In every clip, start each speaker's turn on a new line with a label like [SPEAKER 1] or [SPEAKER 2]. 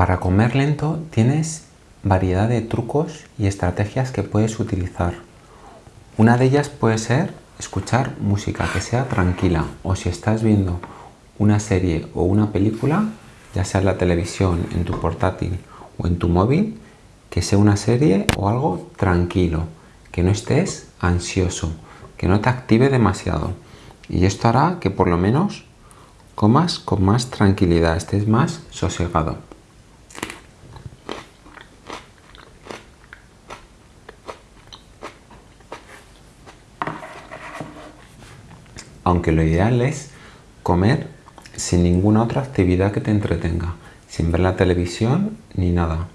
[SPEAKER 1] Para comer lento tienes variedad de trucos y estrategias que puedes utilizar. Una de ellas puede ser escuchar música que sea tranquila o si estás viendo una serie o una película, ya sea en la televisión, en tu portátil o en tu móvil, que sea una serie o algo tranquilo, que no estés ansioso, que no te active demasiado. Y esto hará que por lo menos comas con más tranquilidad, estés más sosegado. Aunque lo ideal es comer sin ninguna otra actividad que te entretenga, sin ver la televisión ni nada.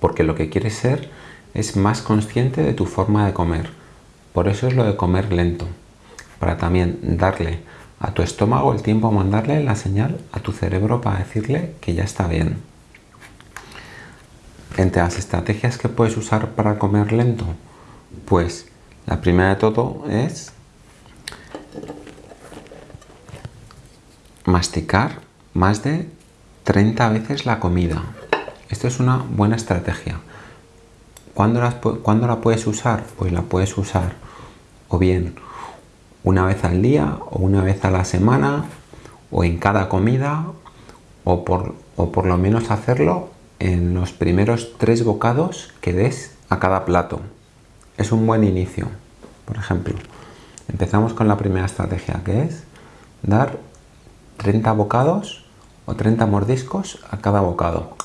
[SPEAKER 1] Porque lo que quieres ser es más consciente de tu forma de comer. Por eso es lo de comer lento, para también darle a tu estómago el tiempo a mandarle la señal a tu cerebro para decirle que ya está bien. Entre las estrategias que puedes usar para comer lento, pues la primera de todo es masticar más de 30 veces la comida. Esto es una buena estrategia. ¿Cuándo la, ¿Cuándo la puedes usar? Pues la puedes usar o bien una vez al día o una vez a la semana o en cada comida o por, o por lo menos hacerlo en los primeros tres bocados que des a cada plato. Es un buen inicio. Por ejemplo, empezamos con la primera estrategia que es dar 30 bocados o 30 mordiscos a cada bocado.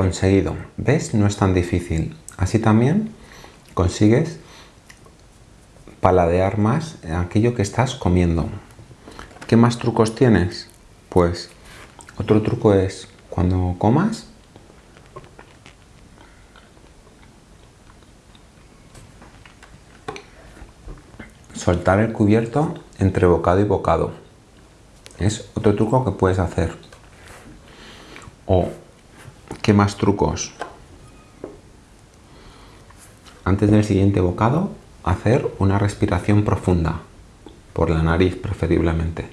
[SPEAKER 1] Conseguido. ¿Ves? No es tan difícil. Así también consigues paladear más aquello que estás comiendo. ¿Qué más trucos tienes? Pues otro truco es cuando comas soltar el cubierto entre bocado y bocado. Es otro truco que puedes hacer. O ¿Qué más trucos? Antes del siguiente bocado, hacer una respiración profunda, por la nariz preferiblemente.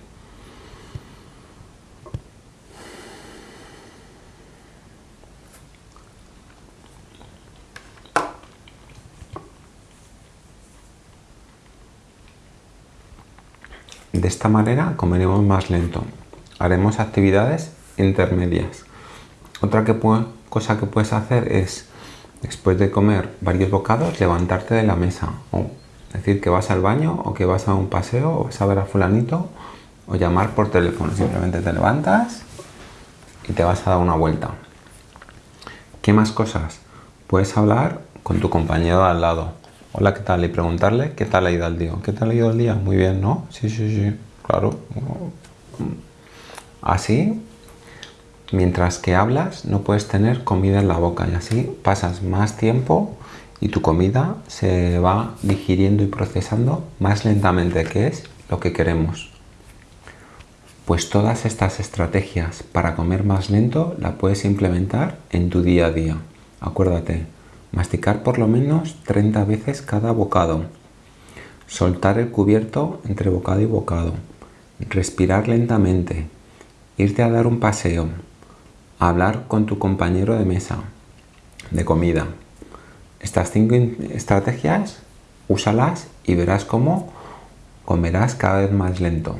[SPEAKER 1] De esta manera comeremos más lento. Haremos actividades intermedias. Otra cosa que puedes hacer es, después de comer varios bocados, levantarte de la mesa. O decir que vas al baño, o que vas a un paseo, o vas a ver a fulanito, o llamar por teléfono. Simplemente te levantas y te vas a dar una vuelta. ¿Qué más cosas? Puedes hablar con tu compañero al lado. Hola, ¿qué tal? Y preguntarle qué tal ha ido el día. ¿Qué tal ha ido el día? Muy bien, ¿no? Sí, sí, sí, claro. Así mientras que hablas no puedes tener comida en la boca y así pasas más tiempo y tu comida se va digiriendo y procesando más lentamente, que es lo que queremos. Pues todas estas estrategias para comer más lento la puedes implementar en tu día a día. Acuérdate, masticar por lo menos 30 veces cada bocado, soltar el cubierto entre bocado y bocado, respirar lentamente, irte a dar un paseo, hablar con tu compañero de mesa, de comida. Estas cinco estrategias, úsalas y verás cómo comerás cada vez más lento.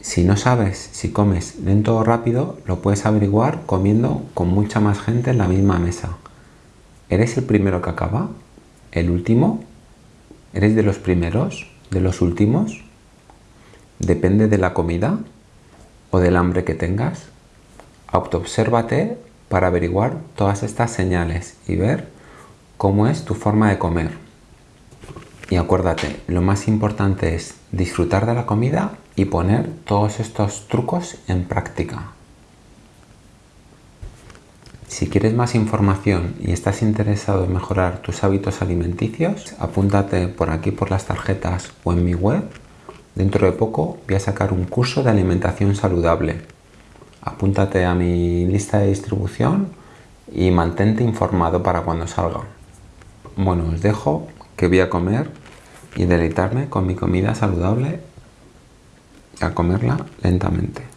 [SPEAKER 1] Si no sabes si comes lento o rápido, lo puedes averiguar comiendo con mucha más gente en la misma mesa. ¿Eres el primero que acaba? ¿El último? ¿Eres de los primeros? ¿De los últimos? ¿Depende de la comida? ¿O del hambre que tengas? Autoobsérvate para averiguar todas estas señales y ver cómo es tu forma de comer. Y acuérdate, lo más importante es disfrutar de la comida y poner todos estos trucos en práctica. Si quieres más información y estás interesado en mejorar tus hábitos alimenticios, apúntate por aquí por las tarjetas o en mi web. Dentro de poco voy a sacar un curso de alimentación saludable. Apúntate a mi lista de distribución y mantente informado para cuando salga. Bueno, os dejo que voy a comer y deleitarme con mi comida saludable a comerla lentamente.